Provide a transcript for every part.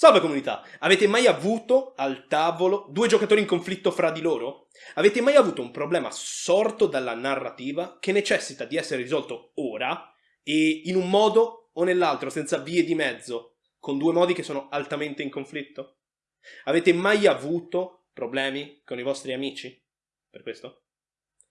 Salve comunità! Avete mai avuto al tavolo due giocatori in conflitto fra di loro? Avete mai avuto un problema sorto dalla narrativa che necessita di essere risolto ora e in un modo o nell'altro senza vie di mezzo, con due modi che sono altamente in conflitto? Avete mai avuto problemi con i vostri amici? Per questo?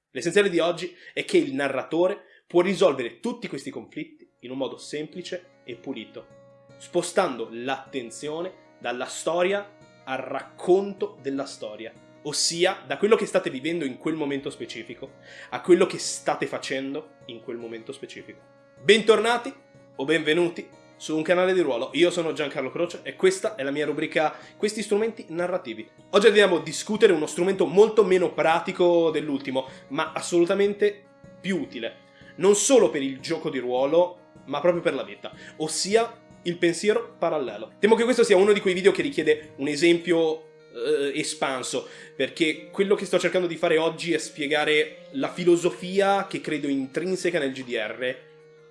L'essenziale di oggi è che il narratore può risolvere tutti questi conflitti in un modo semplice e pulito spostando l'attenzione dalla storia al racconto della storia, ossia da quello che state vivendo in quel momento specifico a quello che state facendo in quel momento specifico. Bentornati o benvenuti su un canale di ruolo, io sono Giancarlo Croce e questa è la mia rubrica Questi strumenti narrativi. Oggi andiamo a discutere uno strumento molto meno pratico dell'ultimo, ma assolutamente più utile, non solo per il gioco di ruolo, ma proprio per la vita, ossia il pensiero parallelo. Temo che questo sia uno di quei video che richiede un esempio eh, espanso, perché quello che sto cercando di fare oggi è spiegare la filosofia che credo intrinseca nel GDR,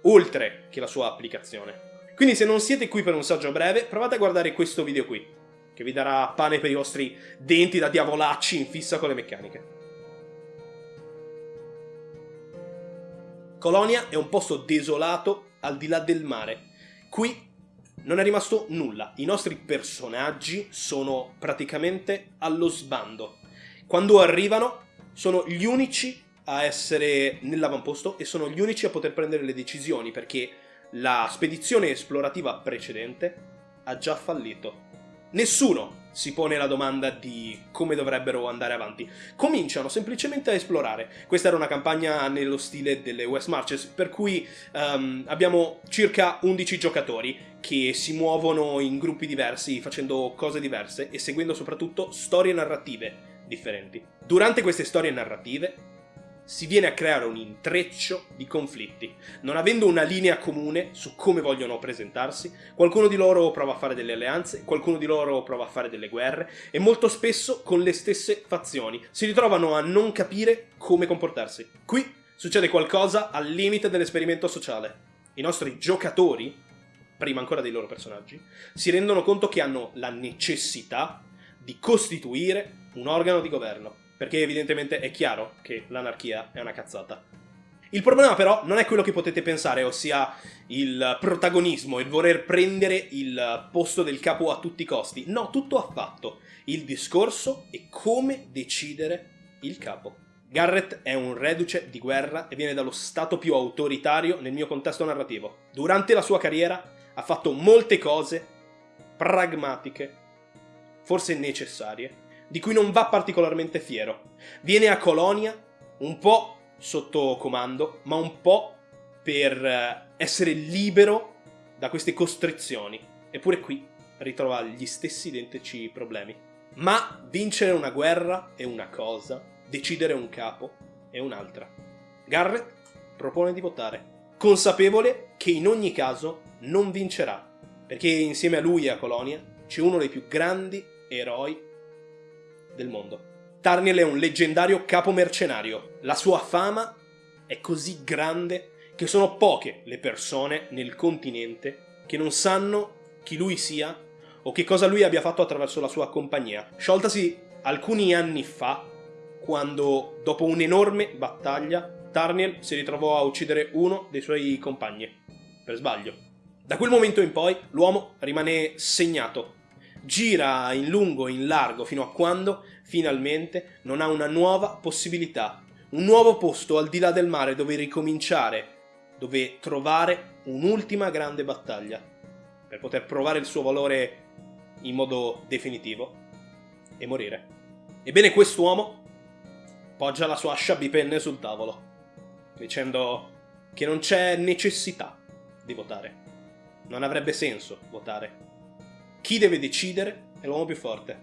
oltre che la sua applicazione. Quindi se non siete qui per un saggio breve, provate a guardare questo video qui, che vi darà pane per i vostri denti da diavolacci in fissa con le meccaniche. Colonia è un posto desolato al di là del mare. Qui non è rimasto nulla. I nostri personaggi sono praticamente allo sbando. Quando arrivano sono gli unici a essere nell'avamposto e sono gli unici a poter prendere le decisioni perché la spedizione esplorativa precedente ha già fallito. Nessuno si pone la domanda di come dovrebbero andare avanti. Cominciano semplicemente a esplorare. Questa era una campagna nello stile delle West Marches, per cui um, abbiamo circa 11 giocatori che si muovono in gruppi diversi, facendo cose diverse e seguendo soprattutto storie narrative differenti. Durante queste storie narrative si viene a creare un intreccio di conflitti. Non avendo una linea comune su come vogliono presentarsi, qualcuno di loro prova a fare delle alleanze, qualcuno di loro prova a fare delle guerre e molto spesso con le stesse fazioni. Si ritrovano a non capire come comportarsi. Qui succede qualcosa al limite dell'esperimento sociale. I nostri giocatori, prima ancora dei loro personaggi, si rendono conto che hanno la necessità di costituire un organo di governo perché evidentemente è chiaro che l'anarchia è una cazzata. Il problema però non è quello che potete pensare, ossia il protagonismo, il voler prendere il posto del capo a tutti i costi. No, tutto affatto. Il discorso è come decidere il capo. Garrett è un reduce di guerra e viene dallo stato più autoritario nel mio contesto narrativo. Durante la sua carriera ha fatto molte cose pragmatiche, forse necessarie, di cui non va particolarmente fiero. Viene a Colonia un po' sotto comando, ma un po' per eh, essere libero da queste costrizioni. Eppure qui ritrova gli stessi identici problemi. Ma vincere una guerra è una cosa, decidere un capo è un'altra. Garrett propone di votare, consapevole che in ogni caso non vincerà, perché insieme a lui e a Colonia c'è uno dei più grandi eroi del mondo. Tarniel è un leggendario capo mercenario. La sua fama è così grande che sono poche le persone nel continente che non sanno chi lui sia o che cosa lui abbia fatto attraverso la sua compagnia. Scioltasi alcuni anni fa, quando dopo un'enorme battaglia Tarniel si ritrovò a uccidere uno dei suoi compagni, per sbaglio. Da quel momento in poi l'uomo rimane segnato gira in lungo e in largo fino a quando, finalmente, non ha una nuova possibilità, un nuovo posto al di là del mare dove ricominciare, dove trovare un'ultima grande battaglia, per poter provare il suo valore in modo definitivo e morire. Ebbene quest'uomo poggia la sua ascia bipenne sul tavolo, dicendo che non c'è necessità di votare. Non avrebbe senso votare chi deve decidere è l'uomo più forte,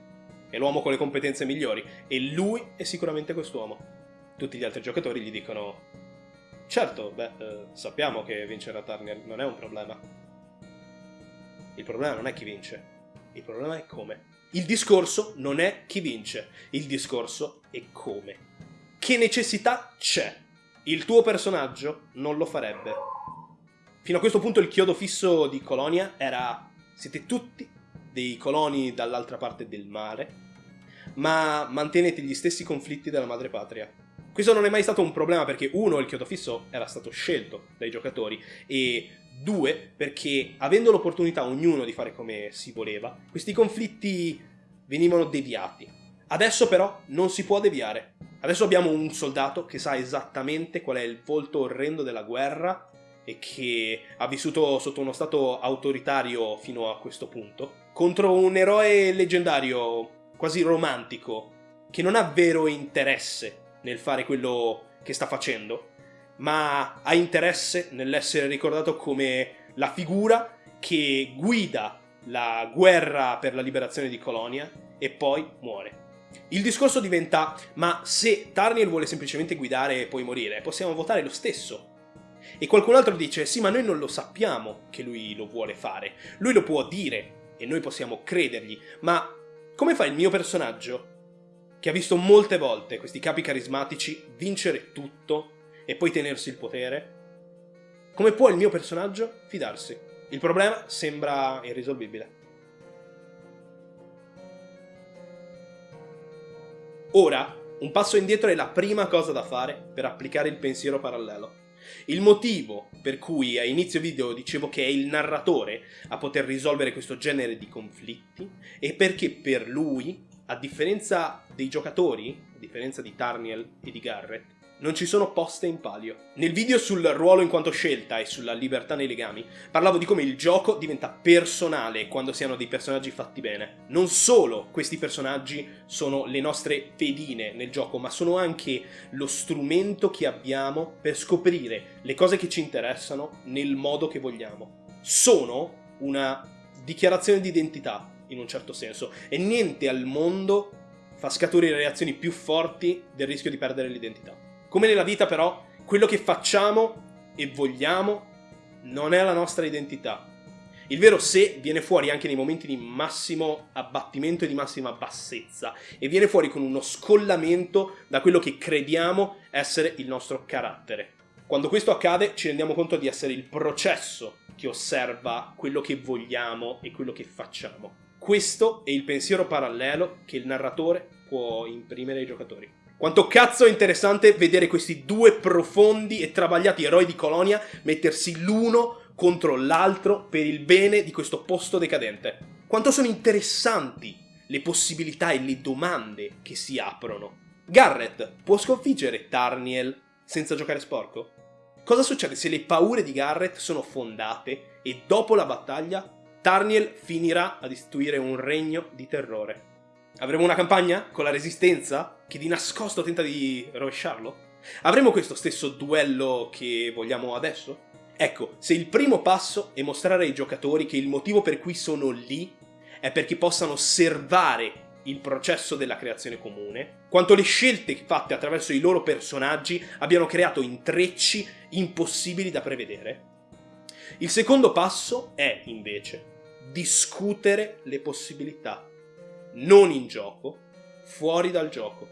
è l'uomo con le competenze migliori e lui è sicuramente quest'uomo. Tutti gli altri giocatori gli dicono certo, beh, eh, sappiamo che vincere a Tarnier non è un problema. Il problema non è chi vince, il problema è come. Il discorso non è chi vince, il discorso è come. Che necessità c'è? Il tuo personaggio non lo farebbe. Fino a questo punto il chiodo fisso di Colonia era siete tutti dei coloni dall'altra parte del mare, ma mantenete gli stessi conflitti della madrepatria. Questo non è mai stato un problema perché uno, il chiodo fisso era stato scelto dai giocatori e due, perché avendo l'opportunità ognuno di fare come si voleva, questi conflitti venivano deviati. Adesso però non si può deviare. Adesso abbiamo un soldato che sa esattamente qual è il volto orrendo della guerra e che ha vissuto sotto uno stato autoritario fino a questo punto, contro un eroe leggendario, quasi romantico, che non ha vero interesse nel fare quello che sta facendo, ma ha interesse nell'essere ricordato come la figura che guida la guerra per la liberazione di Colonia e poi muore. Il discorso diventa, ma se Tarniel vuole semplicemente guidare e poi morire, possiamo votare lo stesso. E qualcun altro dice, sì ma noi non lo sappiamo che lui lo vuole fare, lui lo può dire e noi possiamo credergli, ma come fa il mio personaggio, che ha visto molte volte questi capi carismatici vincere tutto e poi tenersi il potere, come può il mio personaggio fidarsi? Il problema sembra irrisolvibile. Ora, un passo indietro è la prima cosa da fare per applicare il pensiero parallelo. Il motivo per cui a inizio video dicevo che è il narratore a poter risolvere questo genere di conflitti è perché per lui, a differenza dei giocatori, a differenza di Tarniel e di Garrett, non ci sono poste in palio. Nel video sul ruolo in quanto scelta e sulla libertà nei legami, parlavo di come il gioco diventa personale quando si hanno dei personaggi fatti bene. Non solo questi personaggi sono le nostre pedine nel gioco, ma sono anche lo strumento che abbiamo per scoprire le cose che ci interessano nel modo che vogliamo. Sono una dichiarazione di identità, in un certo senso, e niente al mondo fa scaturire reazioni più forti del rischio di perdere l'identità. Come nella vita però, quello che facciamo e vogliamo non è la nostra identità. Il vero sé viene fuori anche nei momenti di massimo abbattimento e di massima bassezza e viene fuori con uno scollamento da quello che crediamo essere il nostro carattere. Quando questo accade ci rendiamo conto di essere il processo che osserva quello che vogliamo e quello che facciamo. Questo è il pensiero parallelo che il narratore può imprimere ai giocatori. Quanto cazzo è interessante vedere questi due profondi e travagliati eroi di Colonia mettersi l'uno contro l'altro per il bene di questo posto decadente. Quanto sono interessanti le possibilità e le domande che si aprono. Garrett può sconfiggere Tarniel senza giocare sporco? Cosa succede se le paure di Garrett sono fondate e dopo la battaglia Tarniel finirà ad istituire un regno di terrore? Avremo una campagna con la resistenza che di nascosto tenta di rovesciarlo? Avremo questo stesso duello che vogliamo adesso? Ecco, se il primo passo è mostrare ai giocatori che il motivo per cui sono lì è perché possano osservare il processo della creazione comune, quanto le scelte fatte attraverso i loro personaggi abbiano creato intrecci impossibili da prevedere. Il secondo passo è, invece, discutere le possibilità non in gioco, fuori dal gioco.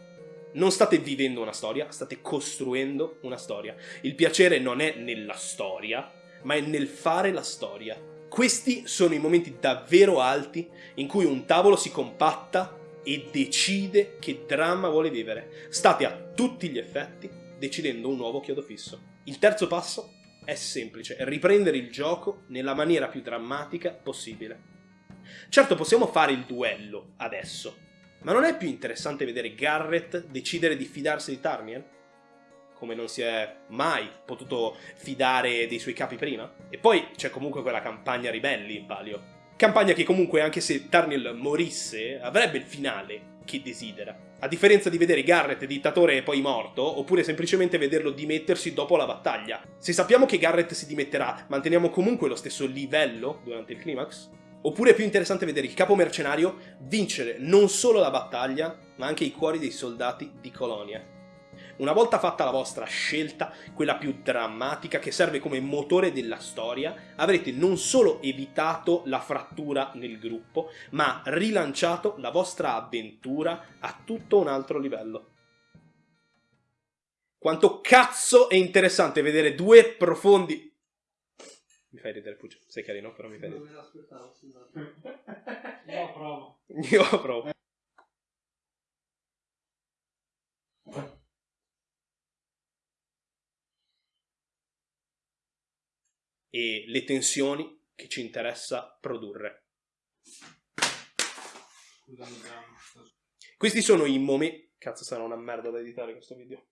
Non state vivendo una storia, state costruendo una storia. Il piacere non è nella storia, ma è nel fare la storia. Questi sono i momenti davvero alti in cui un tavolo si compatta e decide che dramma vuole vivere. State a tutti gli effetti decidendo un nuovo chiodo fisso. Il terzo passo è semplice, riprendere il gioco nella maniera più drammatica possibile. Certo possiamo fare il duello adesso, ma non è più interessante vedere Garrett decidere di fidarsi di Tarniel? Come non si è mai potuto fidare dei suoi capi prima? E poi c'è comunque quella campagna ribelli in palio. Campagna che comunque, anche se Tarniel morisse, avrebbe il finale che desidera. A differenza di vedere Garrett dittatore e poi morto, oppure semplicemente vederlo dimettersi dopo la battaglia. Se sappiamo che Garrett si dimetterà, manteniamo comunque lo stesso livello durante il climax? Oppure è più interessante vedere il capo mercenario vincere non solo la battaglia, ma anche i cuori dei soldati di Colonia. Una volta fatta la vostra scelta, quella più drammatica che serve come motore della storia, avrete non solo evitato la frattura nel gruppo, ma rilanciato la vostra avventura a tutto un altro livello. Quanto cazzo è interessante vedere due profondi Mi fai ridere, Puccio. Sei carino, però mi fai Non ridere. me l'aspettavo, scusate. Io provo. Io provo. E le tensioni che ci interessa produrre. Questi sono i momenti. Cazzo, sarà una merda da editare questo video.